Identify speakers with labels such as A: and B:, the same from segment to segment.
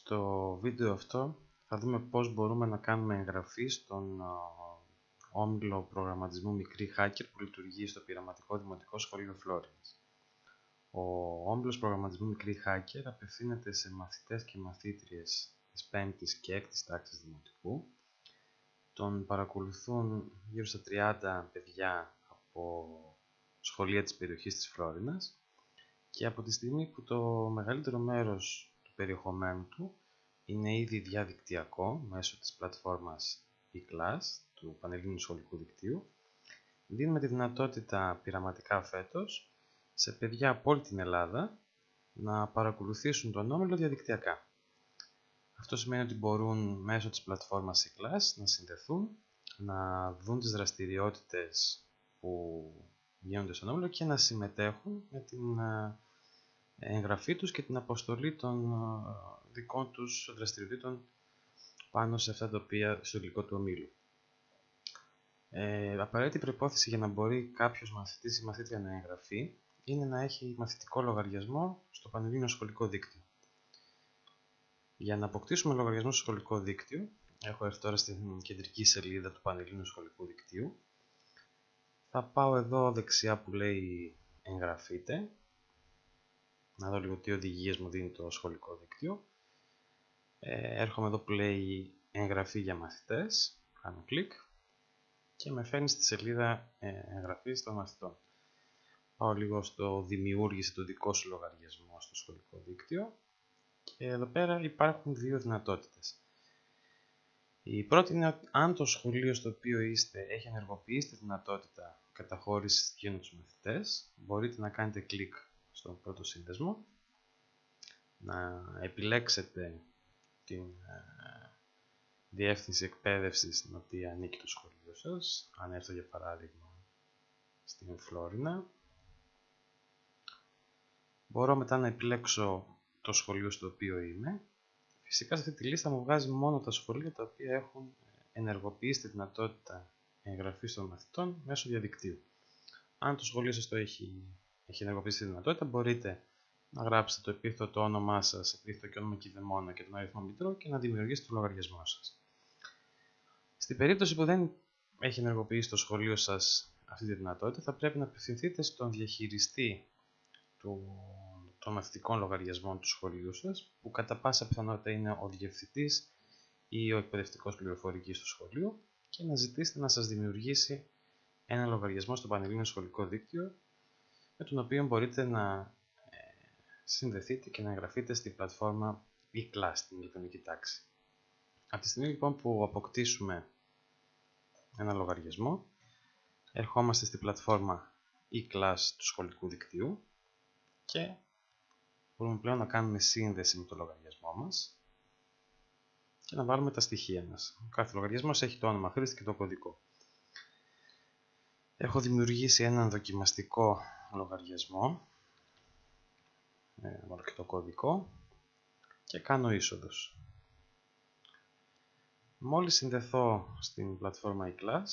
A: Στο βίντεο αυτό θα δούμε πώς μπορούμε να κάνουμε εγγραφή στον όμιλο προγραμματισμού μικρή hacker που λειτουργεί στο πειραματικό δημοτικό σχολείο Florence. Ο όμιλος προγραμματισμού μικρή hacker απευθύνεται σε μαθητές και μαθήτριες της 5ης και 6ης τάξης δημοτικού. Τον παρακολουθούν γύρω στα 30 παιδιά από σχολεία της περιοχής της Φλόρινας και από τη στιγμή που το μεγαλύτερο μέρος του περιεχομένου του είναι ήδη διαδικτυακό μέσω της πλατφόρμας eClass του Πανελλήνιου Σχολικού Δικτύου, δίνουμε τη δυνατότητα πειραματικά φέτος σε παιδιά από όλη την Ελλάδα να παρακολουθήσουν τον όμιλο διαδικτυακά. Αυτό σημαίνει ότι μπορούν μέσω της πλατφόρμας eClass να συνδεθούν, να δουν τις δραστηριότητες που γίνονται στον όμιλο και να συμμετέχουν με την ε, εγγραφή τους και την αποστολή των ε, δικών τους δραστηριοτήτων πάνω σε αυτά τα οποία στο υλικό του ομίλου. Ε, απαραίτητη προπόθεση για να μπορεί κάποιος μαθητής ή μαθήτρια να εγγραφεί είναι να έχει μαθητικό λογαριασμό στο Πανελλήνιο Σχολικό Δίκτυο. Για να αποκτήσουμε λογαριασμό στο σχολικό δίκτυο, έχω έρθει τώρα στην κεντρική σελίδα του Πανελλήνιου Σχολικού Δικτύου. Θα πάω εδώ δεξιά που λέει εγγραφείτε. Να δω λίγο τι οδηγίες μου δίνει το σχολικό δίκτυο. Ε, έρχομαι εδώ που λέει εγγραφή για μαθητές. Κάνω κλικ και με φέρνει στη σελίδα ε, εγγραφής των μαθητών. Πάω λίγο στο δημιούργησε το δικό σου λογαριασμό στο σχολικό δίκτυο και εδώ πέρα υπάρχουν δύο δυνατότητες. Η πρώτη είναι αν το σχολείο στο οποίο είστε έχει ενεργοποιήσει τη δυνατότητα καταχώρησης στοιχείων τους μαθητές, μπορείτε να κάνετε κλικ στον πρώτο σύνδεσμο, να επιλέξετε την ε, διεύθυνση εκπαίδευσης στην οποία ανήκει το σχολείο σας, αν έρθω για παράδειγμα στην Φλόρινα. Μπορώ μετά να επιλέξω το σχολείο στο οποίο είμαι. Φυσικά σε αυτή τη λίστα μου βγάζει μόνο τα σχολεία τα οποία έχουν ενεργοποιήσει τη δυνατότητα εγγραφής των μαθητών μέσω διαδικτύου. Αν το σχολείο σας το έχει, έχει ενεργοποιήσει τη δυνατότητα, μπορείτε να γράψετε το επίθετο το όνομά σας, επίθετο και όνομα κυδεμόνα και τον αριθμό μητρό και να δημιουργήσετε το λογαριασμό σας. Στην περίπτωση που δεν έχει ενεργοποιήσει το σχολείο σας αυτή τη δυνατότητα, θα πρέπει να απευθυνθείτε στον διαχειριστή του, των μαθητικών λογαριασμών του σχολείου σας, που κατά πάσα πιθανότητα είναι ο διευθυντής ή ο εκπαιδευτικός πληροφορικής του σχολείου και να ζητήσετε να σας δημιουργήσει ένα λογαριασμό στο Πανελλήνιο Σχολικό Δίκτυο με τον οποίο μπορείτε να ε, συνδεθείτε και να εγγραφείτε στην πλατφόρμα e-class, την ηλεκτρονική τάξη. Από τη στιγμή λοιπόν που αποκτήσουμε ένα λογαριασμό, ερχόμαστε στην πλατφόρμα e-class του σχολικού δικτύου και μπορούμε πλέον να κάνουμε σύνδεση με το λογαριασμό μας και να βάλουμε τα στοιχεία μας. Ο κάθε λογαριασμός έχει το όνομα χρήστη και το κωδικό. Έχω δημιουργήσει έναν δοκιμαστικό λογαριασμό, ε, βάλω και το κωδικό και κάνω είσοδος. Μόλις συνδεθώ στην πλατφόρμα eClass,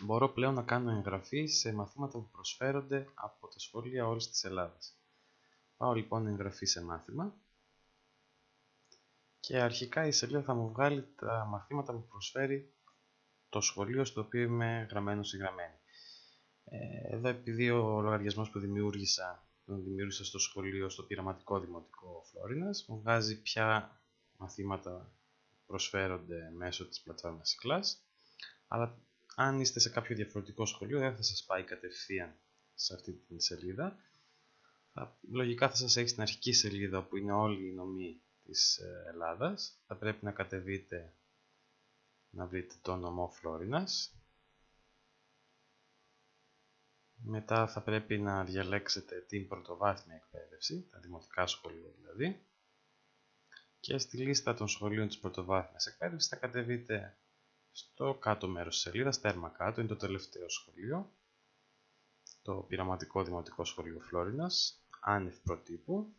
A: μπορώ πλέον να κάνω εγγραφή σε μαθήματα που προσφέρονται από τα σχολεία όλης της Ελλάδας. Πάω λοιπόν εγγραφή σε μάθημα και αρχικά η σελίδα θα μου βγάλει τα μαθήματα που προσφέρει το σχολείο στο οποίο είμαι γραμμένος ή γραμμένη. Ε, εδώ επειδή ο λογαριασμός που δημιούργησα τον δημιούργησα στο σχολείο στο πειραματικό δημοτικό Φλόρινας μου βγάζει ποια μαθήματα προσφέρονται μέσω της πλατφόρμας class. Αλλά αν είστε σε κάποιο διαφορετικό σχολείο δεν θα σας πάει κατευθείαν σε αυτή την σελίδα. Θα, λογικά θα σας έχει στην αρχική σελίδα που είναι όλοι οι νομοί της ε, Ελλάδας. Θα πρέπει να κατεβείτε να βρείτε το νομό Φλόρινας μετά θα πρέπει να διαλέξετε την πρωτοβάθμια εκπαίδευση, τα δημοτικά σχολεία δηλαδή και στη λίστα των σχολείων της πρωτοβάθμιας εκπαίδευσης θα κατεβείτε στο κάτω μέρος της σελίδας, τέρμα κάτω, είναι το τελευταίο σχολείο, το πειραματικό δημοτικό σχολείο Φλόρινας, άνευ προτύπου.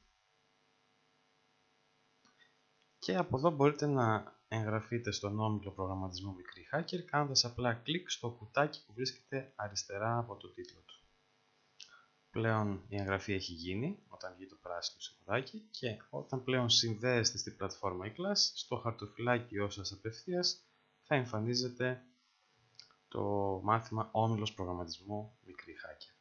A: Και από εδώ μπορείτε να εγγραφείτε στον όμιλο προγραμματισμού Μικρή Hacker κάνοντας απλά κλικ στο κουτάκι που βρίσκεται αριστερά από το τίτλο του. Πλέον η εγγραφή έχει γίνει όταν βγει το πράσινο σημαδάκι και όταν πλέον συνδέεστε στην πλατφόρμα e-class στο χαρτοφυλάκιό σας απευθείας θα εμφανίζεται το μάθημα όμιλος προγραμματισμού μικρή hacker.